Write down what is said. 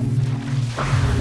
う